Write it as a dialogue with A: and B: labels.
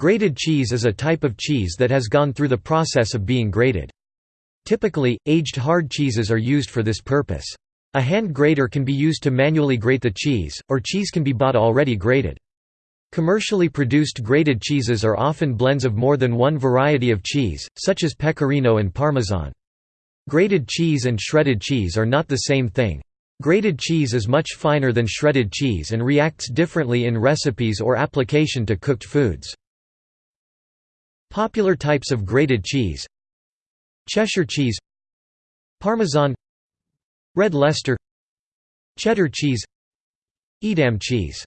A: Grated cheese is a type of cheese that has gone through the process of being grated. Typically, aged hard cheeses are used for this purpose. A hand grater can be used to manually grate the cheese, or cheese can be bought already grated. Commercially produced grated cheeses are often blends of more than one variety of cheese, such as pecorino and parmesan. Grated cheese and shredded cheese are not the same thing. Grated cheese is much finer than shredded cheese and reacts differently in recipes or application to cooked foods. Popular types of grated cheese. Cheshire cheese. Parmesan. Red Leicester Cheddar cheese. Edam cheese